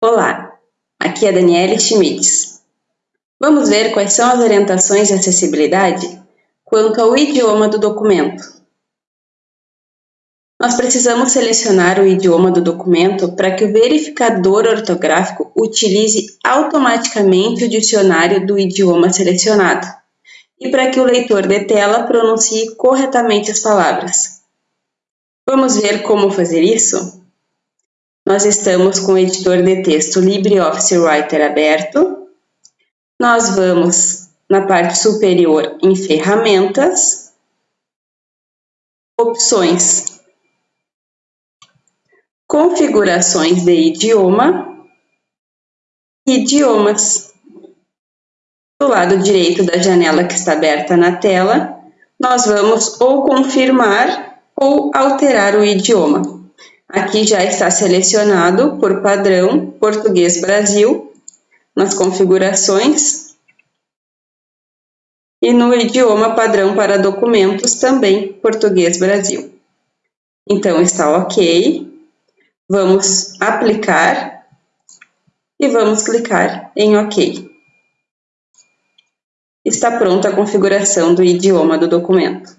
Olá, aqui é Daniele Schmitz. Vamos ver quais são as orientações de acessibilidade quanto ao idioma do documento. Nós precisamos selecionar o idioma do documento para que o verificador ortográfico utilize automaticamente o dicionário do idioma selecionado e para que o leitor de tela pronuncie corretamente as palavras. Vamos ver como fazer isso? Nós estamos com o editor de texto LibreOffice Writer aberto. Nós vamos na parte superior em Ferramentas, Opções, Configurações de idioma, Idiomas. Do lado direito da janela que está aberta na tela, nós vamos ou confirmar ou alterar o idioma. Aqui já está selecionado por padrão Português Brasil, nas configurações. E no idioma padrão para documentos também Português Brasil. Então está ok. Vamos aplicar e vamos clicar em OK. Está pronta a configuração do idioma do documento.